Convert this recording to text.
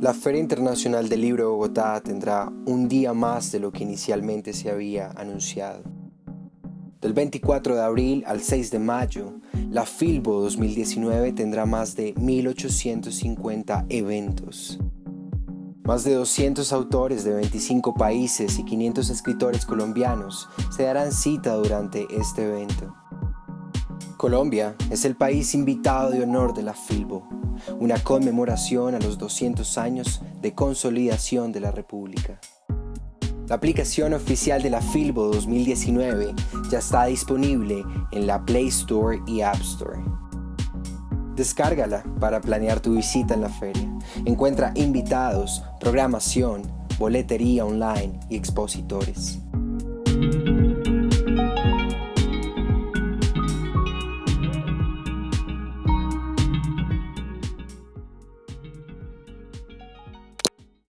La Feria Internacional del Libro de Bogotá tendrá un día más de lo que inicialmente se había anunciado. Del 24 de abril al 6 de mayo, la Filbo 2019 tendrá más de 1.850 eventos. Más de 200 autores de 25 países y 500 escritores colombianos se darán cita durante este evento. Colombia es el país invitado de honor de la Filbo, una conmemoración a los 200 años de consolidación de la República. La aplicación oficial de la Filbo 2019 ya está disponible en la Play Store y App Store. Descárgala para planear tu visita en la feria. Encuentra invitados, programación, boletería online y expositores.